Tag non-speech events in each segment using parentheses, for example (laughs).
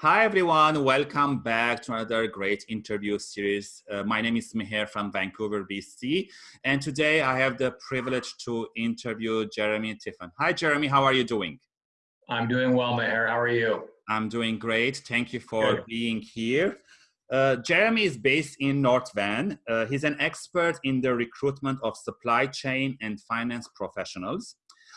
Hi everyone, welcome back to another great interview series. Uh, my name is Meher from Vancouver, BC, and today I have the privilege to interview Jeremy Tiffin. Hi Jeremy, how are you doing? I'm doing well, Meher. How are you? I'm doing great. Thank you for Good. being here. Uh, Jeremy is based in North Van. Uh, he's an expert in the recruitment of supply chain and finance professionals.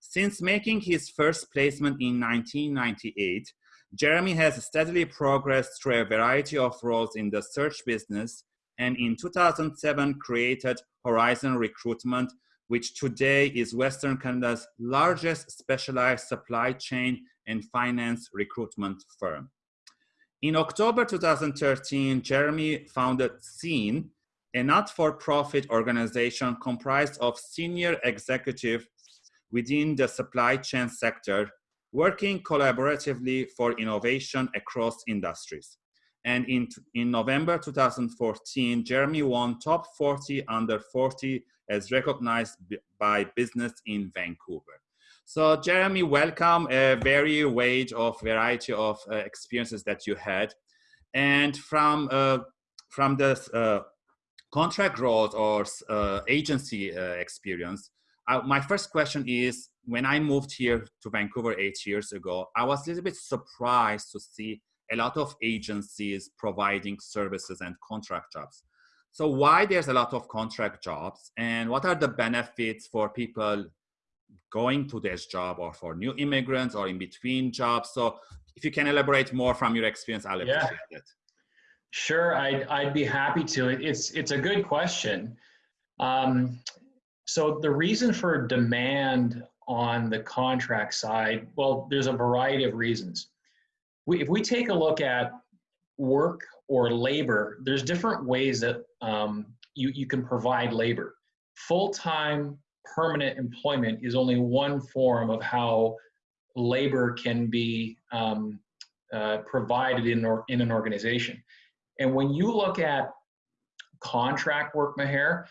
Since making his first placement in 1998, Jeremy has steadily progressed through a variety of roles in the search business and in 2007 created Horizon Recruitment, which today is Western Canada's largest specialized supply chain and finance recruitment firm. In October 2013, Jeremy founded Scene, a not-for-profit organization comprised of senior executives within the supply chain sector working collaboratively for innovation across industries. And in, in November 2014, Jeremy won top 40 under 40 as recognized by business in Vancouver. So Jeremy, welcome a very wide of variety of uh, experiences that you had. And from, uh, from the uh, contract roles or uh, agency uh, experience, uh, my first question is, when I moved here to Vancouver eight years ago, I was a little bit surprised to see a lot of agencies providing services and contract jobs. So why there's a lot of contract jobs and what are the benefits for people going to this job or for new immigrants or in between jobs? So if you can elaborate more from your experience, I'll appreciate yeah. it. Sure, I'd, I'd be happy to. It's, it's a good question. Um, so the reason for demand on the contract side? Well, there's a variety of reasons. We, if we take a look at work or labor, there's different ways that um, you, you can provide labor. Full-time permanent employment is only one form of how labor can be um, uh, provided in, or, in an organization. And when you look at contract work, Meher,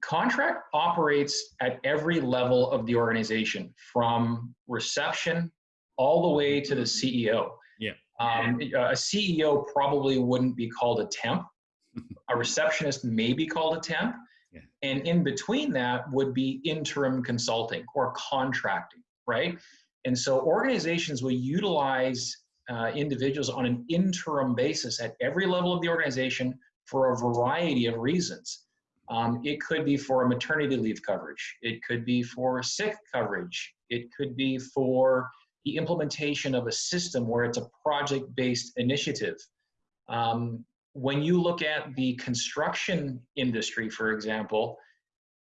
contract operates at every level of the organization from reception all the way to the CEO. Yeah. Um, a CEO probably wouldn't be called a temp. (laughs) a receptionist may be called a temp. Yeah. And in between that would be interim consulting or contracting, right? And so organizations will utilize uh, individuals on an interim basis at every level of the organization for a variety of reasons. Um, it could be for a maternity leave coverage. It could be for sick coverage. It could be for the implementation of a system where it's a project-based initiative. Um, when you look at the construction industry, for example,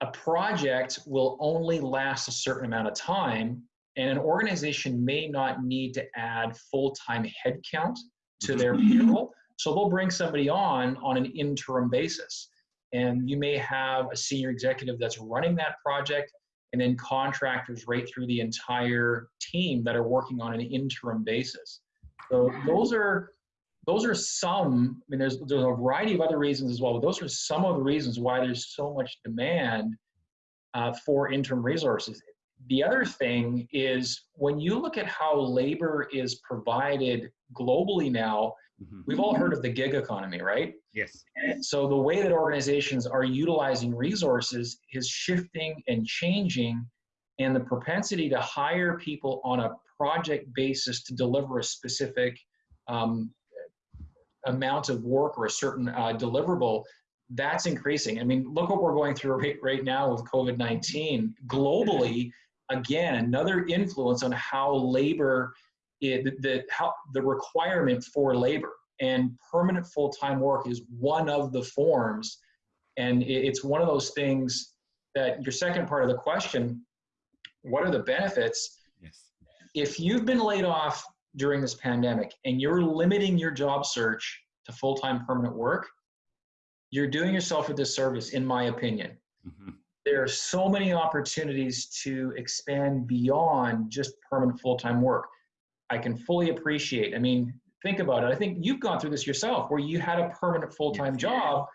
a project will only last a certain amount of time and an organization may not need to add full-time headcount to their (clears throat) payroll. So they'll bring somebody on on an interim basis and you may have a senior executive that's running that project and then contractors right through the entire team that are working on an interim basis. So those are those are some. I mean, there's there's a variety of other reasons as well, but those are some of the reasons why there's so much demand uh, for interim resources. The other thing is when you look at how labor is provided globally now, Mm-hmm. We've all heard of the gig economy, right? Yes. And so the way that organizations are utilizing resources is shifting and changing, and the propensity to hire people on a project basis to deliver a specific um, amount of work or a certain uh, deliverable, that's increasing. I mean, look what we're going through right, right now with COVID 19. Globally, again, another influence on how labor eh, it, the, how, the requirement for labor and permanent full-time work is one of the forms and it, it's one of those things that your second part of the question what are the benefits yes if you've been laid off during this pandemic and you're limiting your job search to full-time permanent work you're doing yourself a disservice in my opinion mm-hmm. there are so many opportunities to expand beyond just permanent full-time work I can fully appreciate. I mean, think about it. I think you've gone through this yourself where you had a permanent full time yes. job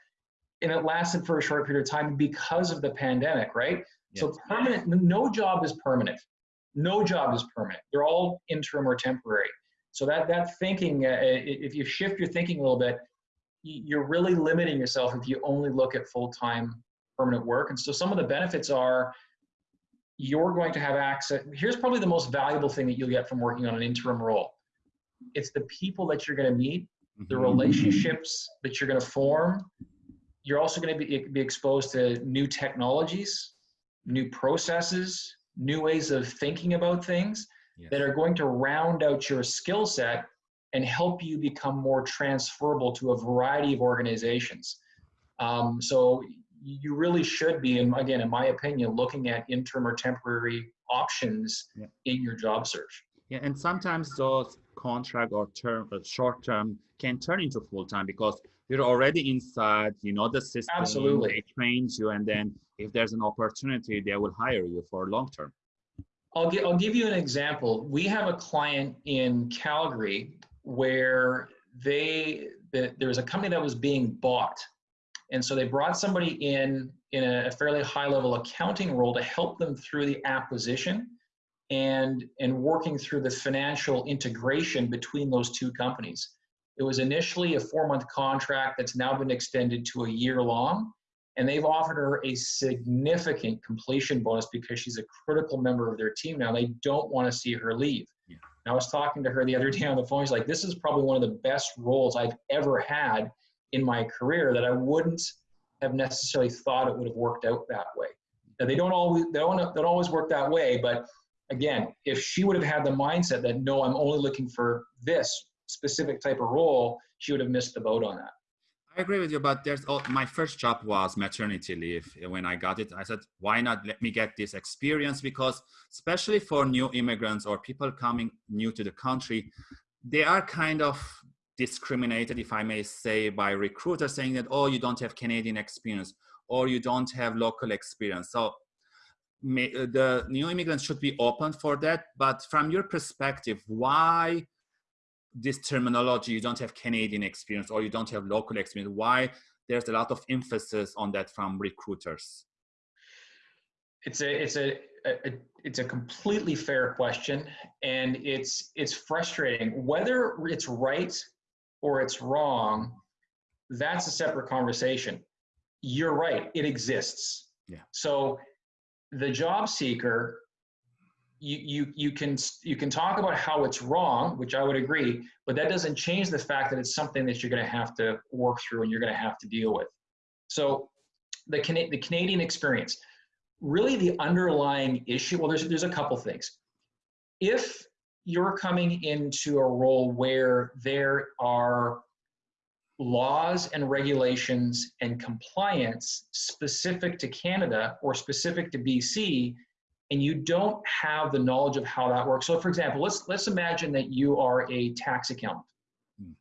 and it lasted for a short period of time because of the pandemic, right? Yes. So, permanent, no job is permanent. No job is permanent. They're all interim or temporary. So that that thinking, uh, if you shift your thinking a little bit, you're really limiting yourself if you only look at full-time permanent work. And so some of the benefits are you're going to have access. Here's probably the most valuable thing that you'll get from working on an interim role. It's the people that you're going to meet, the mm-hmm. relationships that you're going to form. You're also going to be, be exposed to new technologies, new processes, new ways of thinking about things yes. that are going to round out your skill set and help you become more transferable to a variety of organizations. Um, so you really should be, and again, in my opinion, looking at interim or temporary options yeah. in your job search. Yeah, and sometimes those contract or term, uh, short term, can turn into full time because you're already inside. You know the system. Absolutely, they train you, and then if there's an opportunity, they will hire you for long term. I'll, gi- I'll give you an example. We have a client in Calgary where they the, there was a company that was being bought. And so they brought somebody in in a fairly high level accounting role to help them through the acquisition and and working through the financial integration between those two companies. It was initially a four month contract that's now been extended to a year long and they've offered her a significant completion bonus because she's a critical member of their team now. They don't want to see her leave yeah. I was talking to her the other day on the phone. She's like, "This is probably one of the best roles I've ever had in my career that I wouldn't have necessarily thought it would have worked out that way." Now, they don't always they don't, they don't always work that way, but again, if she would have had the mindset that no, I'm only looking for this specific type of role, she would have missed the boat on that. I agree with you, but there's oh, my first job was maternity leave. Eh, when I got it, I said, why not let me get this experience? Because especially for new immigrants or people coming new to the country, they are kind of discriminated, if I may say, by recruiters saying that, oh, you don't have Canadian experience or you don't have local experience. So may, eh, the new immigrants should be open for that. But from your perspective, why this terminology, you don't have Canadian experience or you don't have local experience, why there's a lot of emphasis on that from recruiters? It's a, it's a, a, it's a completely fair question and it's, it's frustrating. Whether it's right or it's wrong, that's a separate conversation. You're right, it exists. Yeah. So the job seeker you, you, you can you can talk about how it's wrong, which I would agree, but that doesn't change the fact that it's something that you're going to have to work through and you're going to have to deal with. So, the Can- the Canadian experience, really the underlying issue. Well, there's there's a couple things. If you're coming into a role where there are laws and regulations and compliance specific to Canada or specific to BC and you don't have the knowledge of how that works. So for example, let's let's imagine that you are a tax accountant hmm.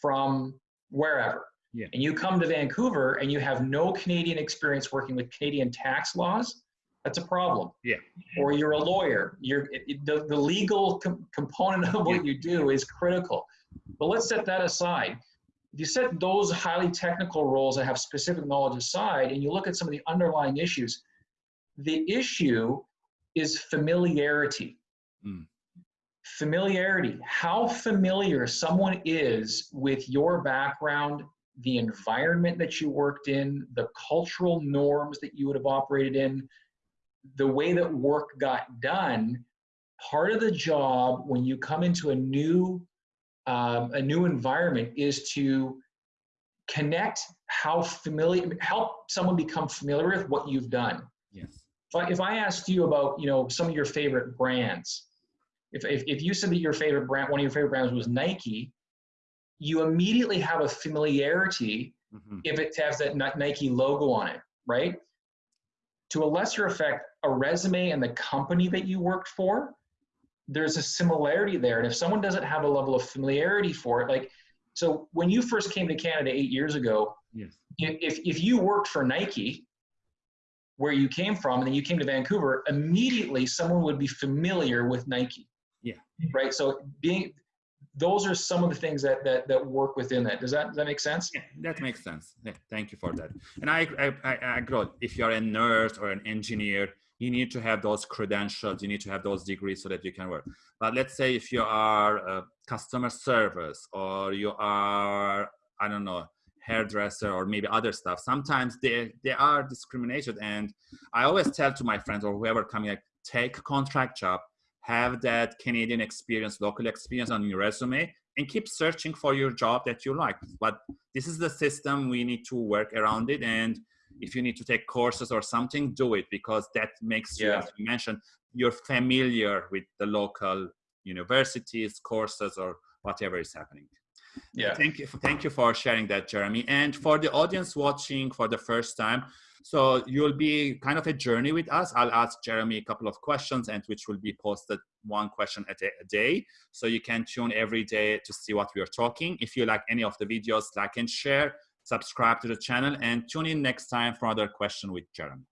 from wherever. Yeah. And you come to Vancouver and you have no Canadian experience working with Canadian tax laws, that's a problem. Yeah. Or you're a lawyer. You're it, the, the legal com- component of what yeah. you do is critical. But let's set that aside. If you set those highly technical roles that have specific knowledge aside and you look at some of the underlying issues, the issue is familiarity. Mm. Familiarity, how familiar someone is with your background, the environment that you worked in, the cultural norms that you would have operated in, the way that work got done. Part of the job when you come into a new um, a new environment is to connect how familiar help someone become familiar with what you've done yes if I, if I asked you about, you know, some of your favorite brands, if, if, if you said that your favorite brand, one of your favorite brands was Nike, you immediately have a familiarity mm-hmm. if it has that Nike logo on it, right? To a lesser effect, a resume and the company that you worked for, there's a similarity there. And if someone doesn't have a level of familiarity for it, like, so when you first came to Canada eight years ago, yes. if, if you worked for Nike, where you came from and then you came to Vancouver, immediately someone would be familiar with Nike. Yeah. Right. So being those are some of the things that that that work within that. Does that does that make sense? Yeah, that makes sense. Yeah, thank you for that. And I I, I agree. If you're a nurse or an engineer, you need to have those credentials, you need to have those degrees so that you can work. But let's say if you are a customer service or you are, I don't know, hairdresser or maybe other stuff, sometimes they, they are discriminated. And I always tell to my friends or whoever coming, like, take contract job, have that Canadian experience, local experience on your resume, and keep searching for your job that you like. But this is the system, we need to work around it. And if you need to take courses or something, do it because that makes you, as you mentioned, you're familiar with the local universities, courses, or whatever is happening. Yeah. Thank you. Thank you for sharing that, Jeremy. And for the audience watching for the first time, so you'll be kind of a journey with us. I'll ask Jeremy a couple of questions and which will be posted one question a day. So you can tune every day to see what we are talking. If you like any of the videos, like and share, subscribe to the channel and tune in next time for another question with Jeremy.